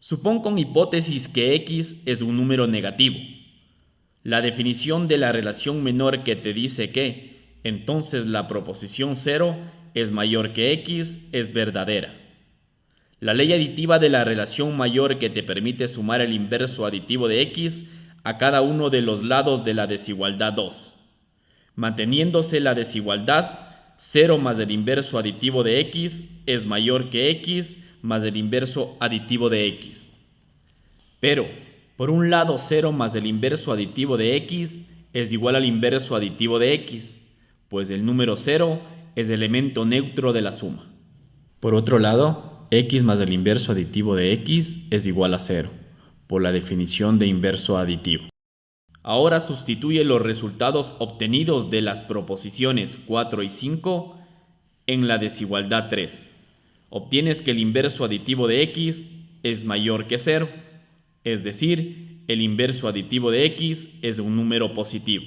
Supón con hipótesis que x es un número negativo. La definición de la relación menor que te dice que, entonces la proposición 0 es mayor que x es verdadera. La ley aditiva de la relación mayor que te permite sumar el inverso aditivo de x a cada uno de los lados de la desigualdad 2. Manteniéndose la desigualdad, 0 más el inverso aditivo de x es mayor que x más el inverso aditivo de x. Pero, por un lado 0 más el inverso aditivo de x es igual al inverso aditivo de x, pues el número 0 es elemento neutro de la suma. Por otro lado, x más el inverso aditivo de x es igual a 0, por la definición de inverso aditivo. Ahora sustituye los resultados obtenidos de las proposiciones 4 y 5 en la desigualdad 3 obtienes que el inverso aditivo de x es mayor que 0, es decir, el inverso aditivo de x es un número positivo.